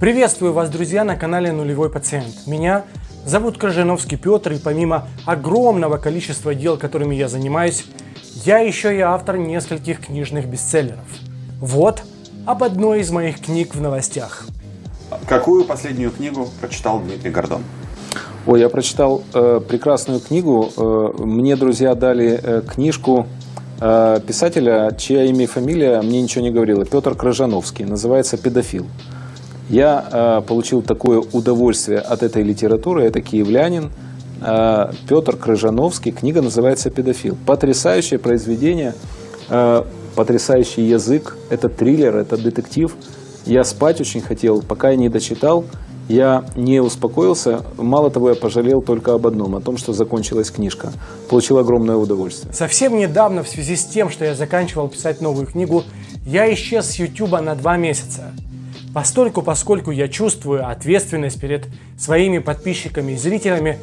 Приветствую вас, друзья, на канале Нулевой Пациент. Меня зовут Крыжановский Петр, и помимо огромного количества дел, которыми я занимаюсь, я еще и автор нескольких книжных бестселлеров. Вот об одной из моих книг в новостях. Какую последнюю книгу прочитал Дмитрий Гордон? Ой, я прочитал э, прекрасную книгу. Э, мне друзья дали э, книжку э, писателя, чья имя и фамилия мне ничего не говорила. Петр Крыжановский. Называется «Педофил». Я э, получил такое удовольствие от этой литературы. Это киевлянин э, Петр Крыжановский. Книга называется «Педофил». Потрясающее произведение, э, потрясающий язык. Это триллер, это детектив. Я спать очень хотел, пока я не дочитал. Я не успокоился. Мало того, я пожалел только об одном, о том, что закончилась книжка. Получил огромное удовольствие. Совсем недавно, в связи с тем, что я заканчивал писать новую книгу, я исчез с YouTube на два месяца. Постольку, поскольку я чувствую ответственность перед своими подписчиками и зрителями,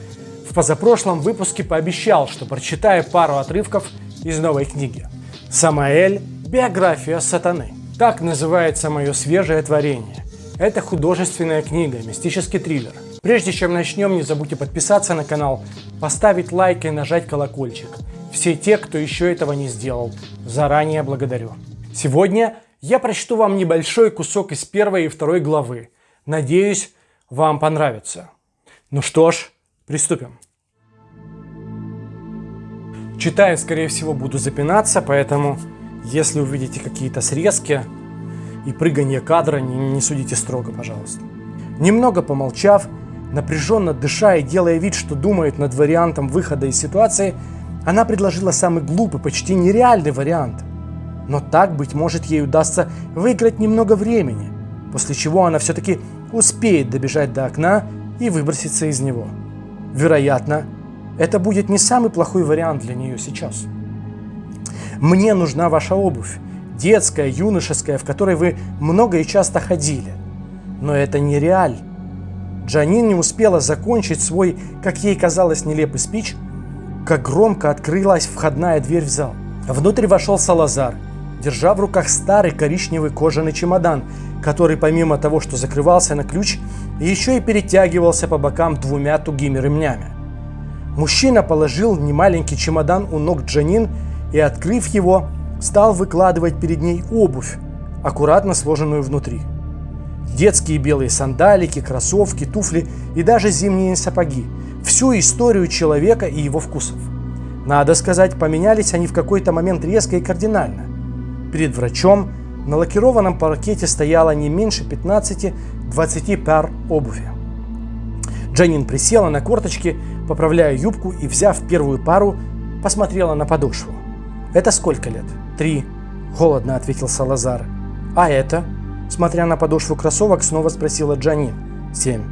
в позапрошлом выпуске пообещал, что прочитаю пару отрывков из новой книги. «Самаэль. Биография сатаны». Так называется мое свежее творение. Это художественная книга, мистический триллер. Прежде чем начнем, не забудьте подписаться на канал, поставить лайк и нажать колокольчик. Все те, кто еще этого не сделал, заранее благодарю. Сегодня я прочту вам небольшой кусок из первой и второй главы. Надеюсь, вам понравится. Ну что ж, приступим. Читая, скорее всего, буду запинаться, поэтому, если увидите какие-то срезки и прыгание кадра, не, не судите строго, пожалуйста. Немного помолчав, напряженно дыша и делая вид, что думает над вариантом выхода из ситуации, она предложила самый глупый, почти нереальный вариант – но так, быть может, ей удастся выиграть немного времени, после чего она все-таки успеет добежать до окна и выброситься из него. Вероятно, это будет не самый плохой вариант для нее сейчас. Мне нужна ваша обувь, детская, юношеская, в которой вы много и часто ходили. Но это не реаль. Джанин не успела закончить свой, как ей казалось, нелепый спич, как громко открылась входная дверь в зал. Внутрь вошел Салазар – держа в руках старый коричневый кожаный чемодан, который помимо того, что закрывался на ключ, еще и перетягивался по бокам двумя тугими ремнями. Мужчина положил немаленький чемодан у ног Джанин и, открыв его, стал выкладывать перед ней обувь, аккуратно сложенную внутри. Детские белые сандалики, кроссовки, туфли и даже зимние сапоги. Всю историю человека и его вкусов. Надо сказать, поменялись они в какой-то момент резко и кардинально. Перед врачом на лакированном паркете стояло не меньше 15-20 пар обуви. Дженнин присела на корточки, поправляя юбку и, взяв первую пару, посмотрела на подошву. «Это сколько лет?» «Три», – холодно ответил Салазар. «А это?» – смотря на подошву кроссовок, снова спросила Джанин. «Семь».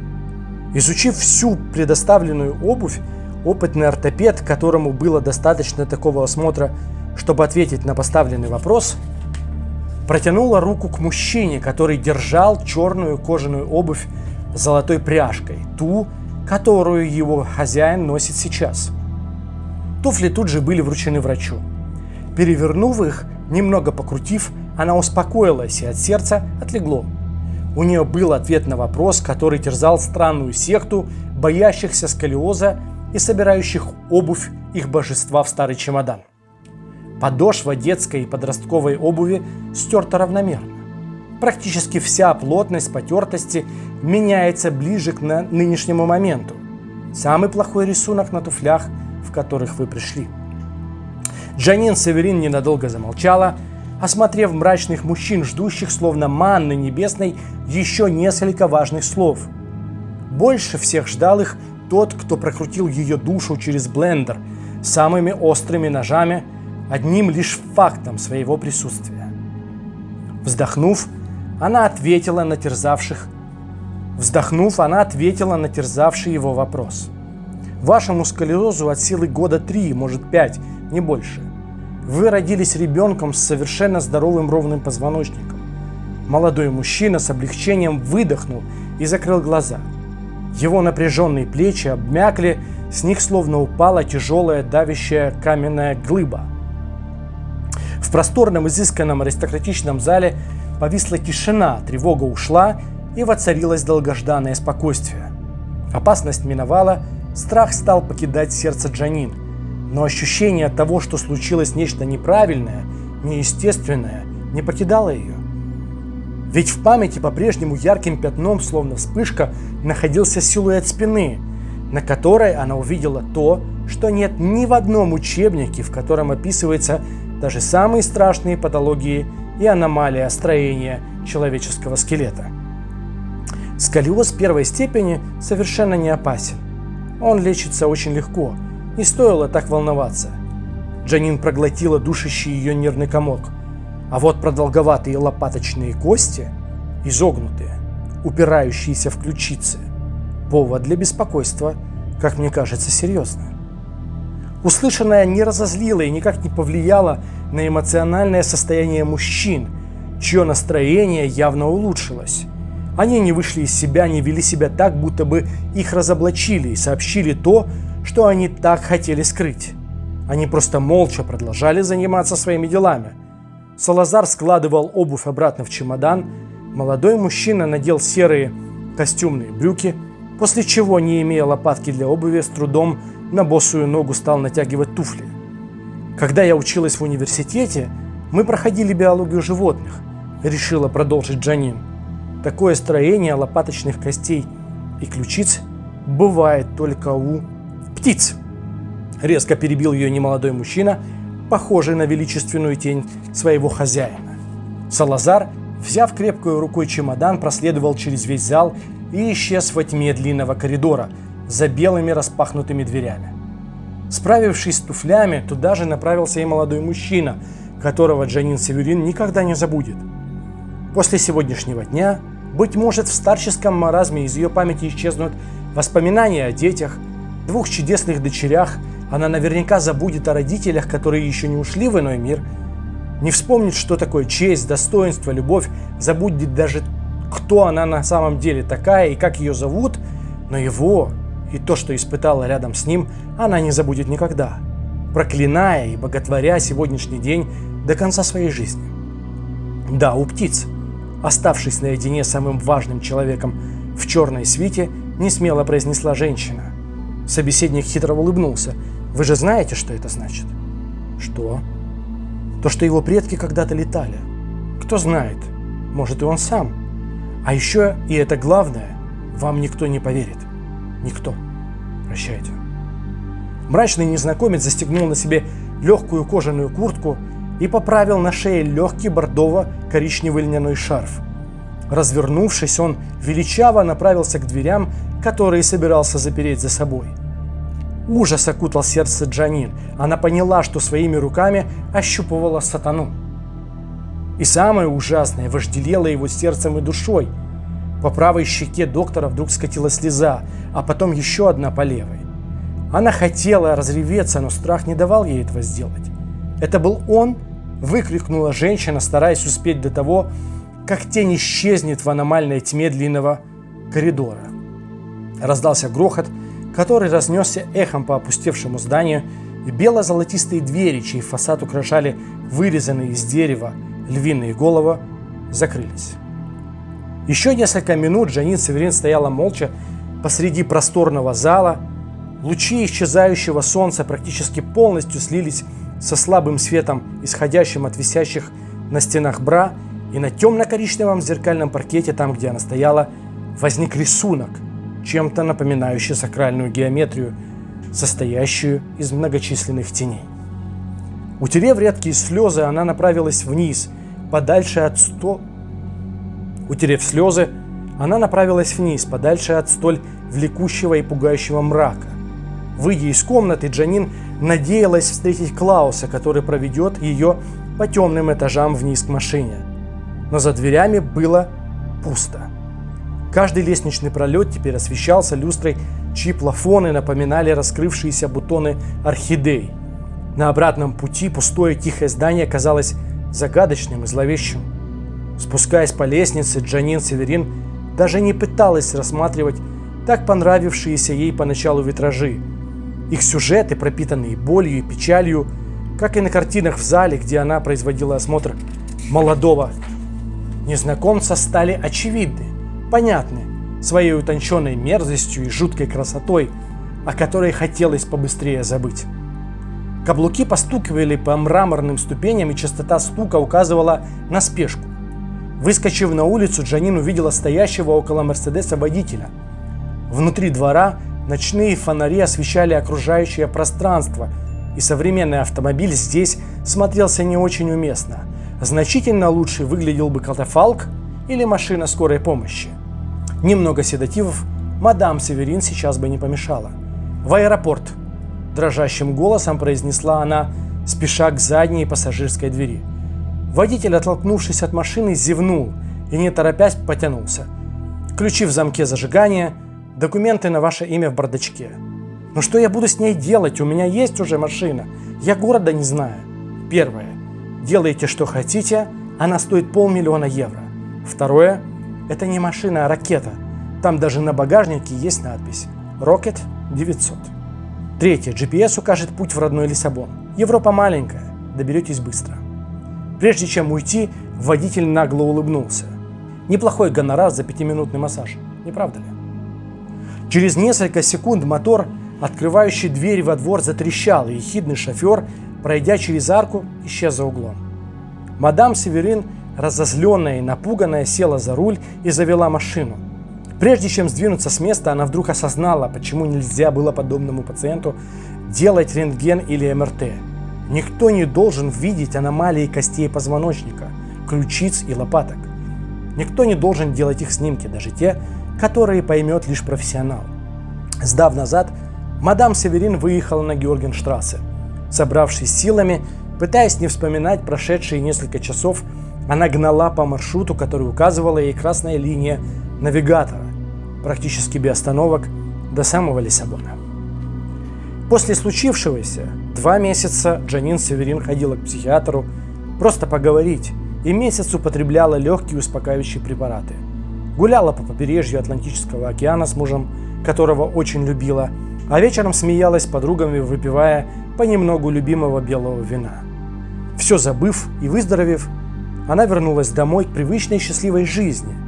Изучив всю предоставленную обувь, опытный ортопед, которому было достаточно такого осмотра, чтобы ответить на поставленный вопрос, протянула руку к мужчине, который держал черную кожаную обувь с золотой пряжкой, ту, которую его хозяин носит сейчас. Туфли тут же были вручены врачу. Перевернув их, немного покрутив, она успокоилась и от сердца отлегло. У нее был ответ на вопрос, который терзал странную секту, боящихся сколиоза и собирающих обувь их божества в старый чемодан. Подошва детской и подростковой обуви стерта равномерно. Практически вся плотность потертости меняется ближе к нынешнему моменту. Самый плохой рисунок на туфлях, в которых вы пришли. Джанин Северин ненадолго замолчала, осмотрев мрачных мужчин, ждущих словно манны небесной еще несколько важных слов. Больше всех ждал их тот, кто прокрутил ее душу через блендер самыми острыми ножами – одним лишь фактом своего присутствия. Вздохнув, она ответила на терзавших Вздохнув, она ответила на терзавший его вопрос. Вашему сколиозу от силы года 3, может 5, не больше. Вы родились ребенком с совершенно здоровым ровным позвоночником. Молодой мужчина с облегчением выдохнул и закрыл глаза. Его напряженные плечи обмякли, с них словно упала тяжелая давящая каменная глыба – в просторном, изысканном аристократичном зале повисла тишина, тревога ушла, и воцарилось долгожданное спокойствие. Опасность миновала, страх стал покидать сердце Джанин, но ощущение того, что случилось нечто неправильное, неестественное, не покидало ее. Ведь в памяти по-прежнему ярким пятном, словно вспышка, находился силуэт спины, на которой она увидела то, что нет ни в одном учебнике, в котором описываются даже самые страшные патологии и аномалии строения человеческого скелета. Сколиоз первой степени совершенно не опасен. Он лечится очень легко, не стоило так волноваться. Джанин проглотила душащий ее нервный комок. А вот продолговатые лопаточные кости, изогнутые, упирающиеся в ключицы, повод для беспокойства, как мне кажется, серьезно. Услышанное не разозлило и никак не повлияло на эмоциональное состояние мужчин, чье настроение явно улучшилось. Они не вышли из себя, не вели себя так, будто бы их разоблачили и сообщили то, что они так хотели скрыть. Они просто молча продолжали заниматься своими делами. Салазар складывал обувь обратно в чемодан, молодой мужчина надел серые костюмные брюки, после чего, не имея лопатки для обуви, с трудом на босую ногу стал натягивать туфли. Когда я училась в университете, мы проходили биологию животных, решила продолжить Джанин. Такое строение лопаточных костей и ключиц бывает только у птиц. Резко перебил ее немолодой мужчина, похожий на величественную тень своего хозяина. Салазар, взяв крепкую рукой чемодан, проследовал через весь зал и исчез во тьме длинного коридора за белыми распахнутыми дверями. Справившись с туфлями, туда же направился и молодой мужчина, которого Джанин Северин никогда не забудет. После сегодняшнего дня, быть может, в старческом маразме из ее памяти исчезнут воспоминания о детях, двух чудесных дочерях, она наверняка забудет о родителях, которые еще не ушли в иной мир, не вспомнит, что такое честь, достоинство, любовь, забудет даже, кто она на самом деле такая и как ее зовут, но его и то, что испытала рядом с ним, она не забудет никогда, проклиная и боготворя сегодняшний день до конца своей жизни. Да, у птиц, оставшись наедине с самым важным человеком в черной свите, не смело произнесла женщина. Собеседник хитро улыбнулся. «Вы же знаете, что это значит?» «Что?» «То, что его предки когда-то летали. Кто знает, может и он сам. А еще, и это главное, вам никто не поверит. Никто. Прощайте». Мрачный незнакомец застегнул на себе легкую кожаную куртку и поправил на шее легкий бордово-коричневый льняной шарф. Развернувшись, он величаво направился к дверям, которые собирался запереть за собой. Ужас окутал сердце Джанин. Она поняла, что своими руками ощупывала сатану. И самое ужасное, вожделело его сердцем и душой. По правой щеке доктора вдруг скатилась слеза, а потом еще одна по левой. Она хотела разреветься, но страх не давал ей этого сделать. «Это был он?» – выкрикнула женщина, стараясь успеть до того, как тень исчезнет в аномальной тьме длинного коридора. Раздался грохот, который разнесся эхом по опустевшему зданию, и бело-золотистые двери, чей фасад украшали вырезанные из дерева львиные головы, закрылись. Еще несколько минут Жанин Северин стояла молча посреди просторного зала. Лучи исчезающего солнца практически полностью слились со слабым светом, исходящим от висящих на стенах бра, и на темно-коричневом зеркальном паркете, там, где она стояла, возник рисунок, чем-то напоминающий сакральную геометрию, состоящую из многочисленных теней. Утерев редкие слезы, она направилась вниз, подальше от сто... Утерев слезы, она направилась вниз, подальше от столь влекущего и пугающего мрака. Выйдя из комнаты, Джанин надеялась встретить Клауса, который проведет ее по темным этажам вниз к машине. Но за дверями было пусто. Каждый лестничный пролет теперь освещался люстрой, чьи плафоны напоминали раскрывшиеся бутоны орхидей. На обратном пути пустое тихое здание казалось загадочным и зловещим. Спускаясь по лестнице, Джанин Северин даже не пыталась рассматривать так понравившиеся ей поначалу витражи. Их сюжеты, пропитанные болью и печалью, как и на картинах в зале, где она производила осмотр молодого незнакомца, стали очевидны понятны своей утонченной мерзостью и жуткой красотой, о которой хотелось побыстрее забыть. Каблуки постукивали по мраморным ступеням, и частота стука указывала на спешку. Выскочив на улицу, Джанин увидела стоящего около Мерседеса водителя. Внутри двора ночные фонари освещали окружающее пространство, и современный автомобиль здесь смотрелся не очень уместно. Значительно лучше выглядел бы катафалк или машина скорой помощи. Немного седативов мадам Северин сейчас бы не помешала. В аэропорт – дрожащим голосом произнесла она, спеша к задней пассажирской двери. Водитель, оттолкнувшись от машины, зевнул и, не торопясь, потянулся. Ключи в замке зажигания, документы на ваше имя в бардачке. Но что я буду с ней делать? У меня есть уже машина. Я города не знаю. Первое. Делайте, что хотите. Она стоит полмиллиона евро. Второе. Это не машина, а ракета. Там даже на багажнике есть надпись «Rocket 900». Третье. GPS укажет путь в родной Лиссабон. Европа маленькая, доберетесь быстро. Прежде чем уйти, водитель нагло улыбнулся. Неплохой гонорар за пятиминутный массаж, не правда ли? Через несколько секунд мотор, открывающий дверь во двор, затрещал, и ехидный шофер, пройдя через арку, исчез за углом. Мадам Северин, разозленная и напуганная, села за руль и завела машину. Прежде чем сдвинуться с места, она вдруг осознала, почему нельзя было подобному пациенту делать рентген или МРТ. Никто не должен видеть аномалии костей позвоночника, ключиц и лопаток. Никто не должен делать их снимки, даже те, которые поймет лишь профессионал. Сдав назад, мадам Северин выехала на Георгенштрассе. Собравшись силами, пытаясь не вспоминать прошедшие несколько часов, она гнала по маршруту, который указывала ей красная линия навигатора, практически без остановок, до самого Лиссабона. После случившегося два месяца Джанин Северин ходила к психиатру просто поговорить и месяц употребляла легкие успокаивающие препараты. Гуляла по побережью Атлантического океана с мужем, которого очень любила, а вечером смеялась с подругами, выпивая понемногу любимого белого вина. Все забыв и выздоровев, она вернулась домой к привычной счастливой жизни –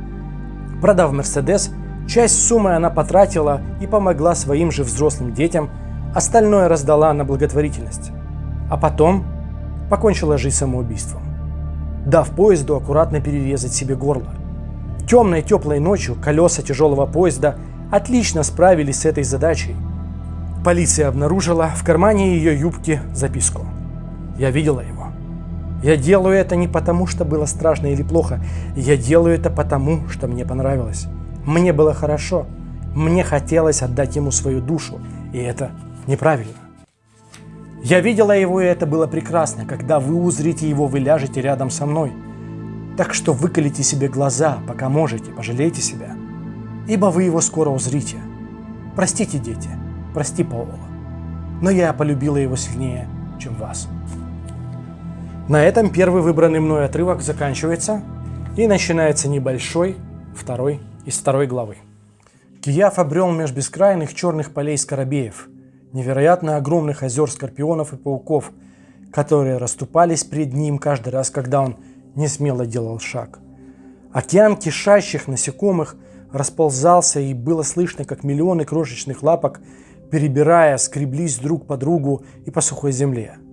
Продав Мерседес, часть суммы она потратила и помогла своим же взрослым детям, остальное раздала на благотворительность. А потом покончила жизнь самоубийством, дав поезду аккуратно перерезать себе горло. Темной теплой ночью колеса тяжелого поезда отлично справились с этой задачей. Полиция обнаружила в кармане ее юбки записку. Я видела его. Я делаю это не потому, что было страшно или плохо. Я делаю это потому, что мне понравилось. Мне было хорошо. Мне хотелось отдать ему свою душу. И это неправильно. Я видела его, и это было прекрасно. Когда вы узрите его, вы ляжете рядом со мной. Так что выколите себе глаза, пока можете, пожалейте себя. Ибо вы его скоро узрите. Простите, дети, прости, Паула. Но я полюбила его сильнее, чем вас. На этом первый выбранный мной отрывок заканчивается и начинается небольшой второй из второй главы. Кияв обрел меж бескрайных черных полей скоробеев, невероятно огромных озер скорпионов и пауков, которые расступались пред ним каждый раз, когда он не смело делал шаг. Океан кишащих насекомых расползался, и было слышно, как миллионы крошечных лапок, перебирая, скреблись друг по другу и по сухой земле –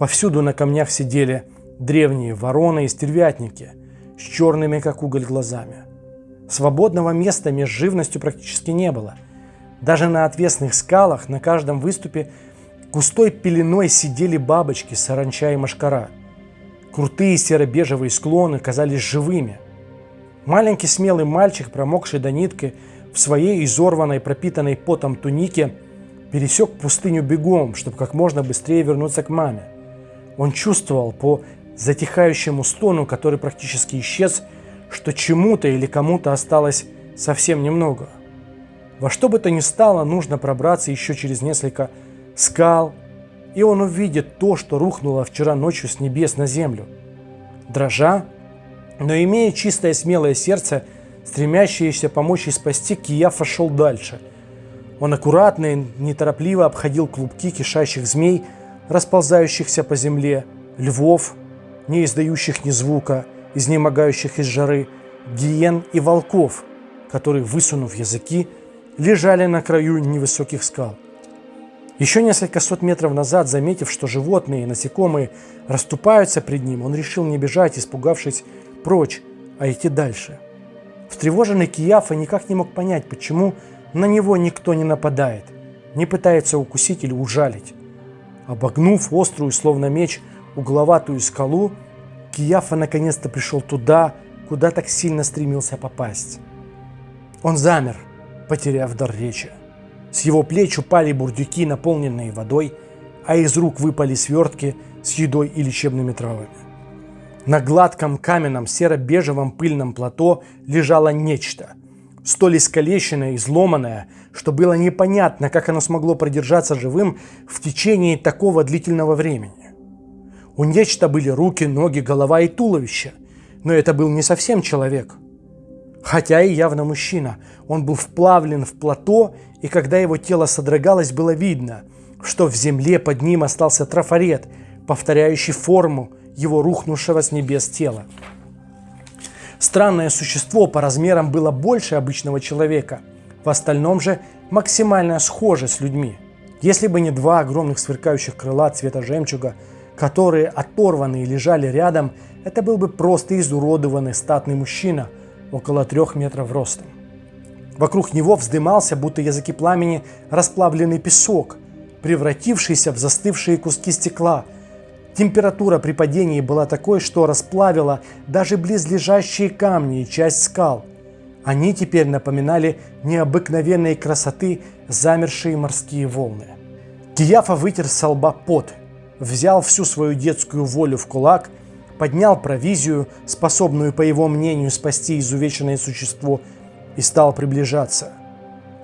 Повсюду на камнях сидели древние вороны и стервятники с черными, как уголь, глазами. Свободного места между живностью практически не было. Даже на отвесных скалах на каждом выступе густой пеленой сидели бабочки, саранча и машкара. Крутые серо-бежевые склоны казались живыми. Маленький смелый мальчик, промокший до нитки, в своей изорванной, пропитанной потом тунике, пересек пустыню бегом, чтобы как можно быстрее вернуться к маме. Он чувствовал по затихающему стону, который практически исчез, что чему-то или кому-то осталось совсем немного. Во что бы то ни стало, нужно пробраться еще через несколько скал, и он увидит то, что рухнуло вчера ночью с небес на землю. Дрожа, но имея чистое смелое сердце, стремящееся помочь и спасти, Кияфа шел дальше. Он аккуратно и неторопливо обходил клубки кишащих змей, расползающихся по земле, львов, не издающих ни звука, изнемогающих из жары, гиен и волков, которые, высунув языки, лежали на краю невысоких скал. Еще несколько сот метров назад, заметив, что животные и насекомые расступаются пред ним, он решил не бежать, испугавшись прочь, а идти дальше. Встревоженный Кияфа никак не мог понять, почему на него никто не нападает, не пытается укусить или ужалить. Обогнув острую, словно меч, угловатую скалу, Кияфа наконец-то пришел туда, куда так сильно стремился попасть. Он замер, потеряв дар речи. С его плеч упали бурдюки, наполненные водой, а из рук выпали свертки с едой и лечебными травами. На гладком каменном серо-бежевом пыльном плато лежало нечто, столь искалеченное и изломанное, что было непонятно, как оно смогло продержаться живым в течение такого длительного времени. У нечто были руки, ноги, голова и туловище, но это был не совсем человек. Хотя и явно мужчина. Он был вплавлен в плато, и когда его тело содрогалось, было видно, что в земле под ним остался трафарет, повторяющий форму его рухнувшего с небес тела. Странное существо по размерам было больше обычного человека, в остальном же максимально схоже с людьми. Если бы не два огромных сверкающих крыла цвета жемчуга, которые оторванные лежали рядом, это был бы просто изуродованный статный мужчина, около трех метров ростом. Вокруг него вздымался, будто языки пламени, расплавленный песок, превратившийся в застывшие куски стекла. Температура при падении была такой, что расплавила даже близлежащие камни и часть скал. Они теперь напоминали необыкновенной красоты замершие морские волны. Кияфа вытер со лба пот, взял всю свою детскую волю в кулак, поднял провизию, способную, по его мнению, спасти изувеченное существо, и стал приближаться.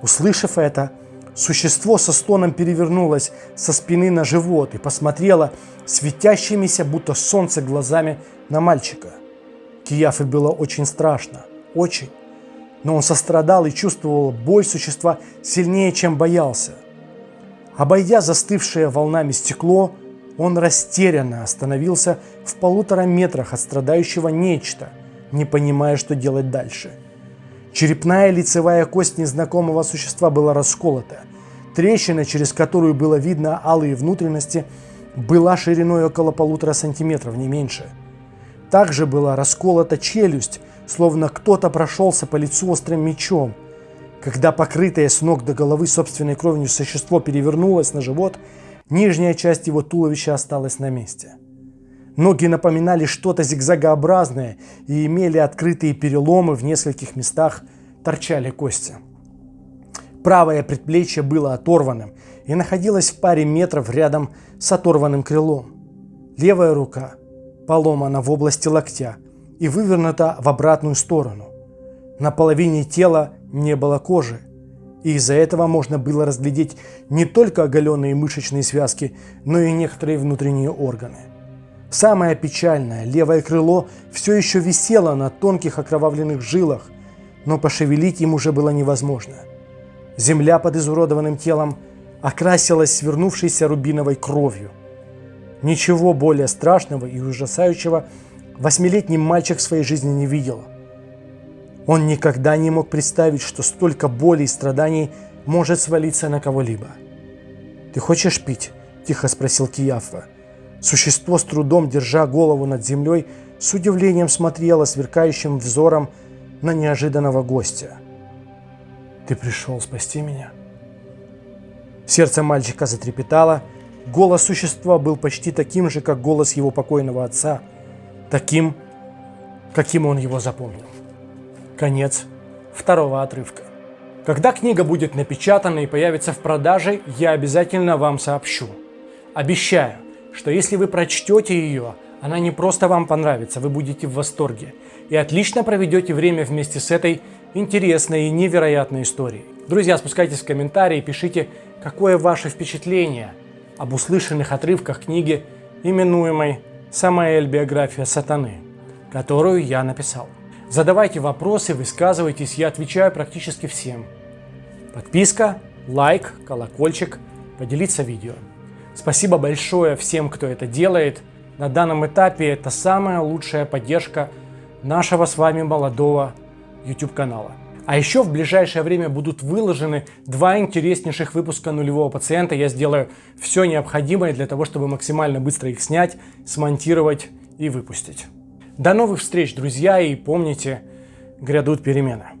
Услышав это, существо со стоном перевернулось со спины на живот и посмотрело светящимися, будто солнце, глазами на мальчика. Кияфе было очень страшно, очень. Но он сострадал и чувствовал боль существа сильнее, чем боялся. Обойдя застывшее волнами стекло, он растерянно остановился в полутора метрах от страдающего нечто, не понимая, что делать дальше. Черепная лицевая кость незнакомого существа была расколота. Трещина, через которую было видно алые внутренности, была шириной около полутора сантиметров, не меньше. Также была расколота челюсть, словно кто-то прошелся по лицу острым мечом. Когда покрытое с ног до головы собственной кровью существо перевернулось на живот – Нижняя часть его туловища осталась на месте. Ноги напоминали что-то зигзагообразное и имели открытые переломы в нескольких местах, торчали кости. Правое предплечье было оторванным и находилось в паре метров рядом с оторванным крылом. Левая рука поломана в области локтя и вывернута в обратную сторону. На половине тела не было кожи, и из-за этого можно было разглядеть не только оголенные мышечные связки, но и некоторые внутренние органы. Самое печальное, левое крыло все еще висело на тонких окровавленных жилах, но пошевелить им уже было невозможно. Земля под изуродованным телом окрасилась свернувшейся рубиновой кровью. Ничего более страшного и ужасающего восьмилетний мальчик в своей жизни не видел – он никогда не мог представить, что столько боли и страданий может свалиться на кого-либо. «Ты хочешь пить?» – тихо спросил Кияфа. Существо с трудом, держа голову над землей, с удивлением смотрело сверкающим взором на неожиданного гостя. «Ты пришел спасти меня?» Сердце мальчика затрепетало, голос существа был почти таким же, как голос его покойного отца, таким, каким он его запомнил. Конец второго отрывка. Когда книга будет напечатана и появится в продаже, я обязательно вам сообщу. Обещаю, что если вы прочтете ее, она не просто вам понравится, вы будете в восторге и отлично проведете время вместе с этой интересной и невероятной историей. Друзья, спускайтесь в комментарии, пишите, какое ваше впечатление об услышанных отрывках книги, именуемой «Самаэль. Биография сатаны», которую я написал. Задавайте вопросы, высказывайтесь, я отвечаю практически всем. Подписка, лайк, колокольчик, поделиться видео. Спасибо большое всем, кто это делает. На данном этапе это самая лучшая поддержка нашего с вами молодого YouTube канала. А еще в ближайшее время будут выложены два интереснейших выпуска нулевого пациента. Я сделаю все необходимое для того, чтобы максимально быстро их снять, смонтировать и выпустить. До новых встреч, друзья, и помните, грядут перемены.